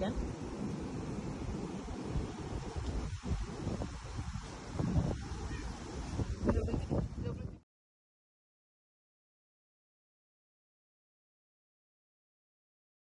Neden?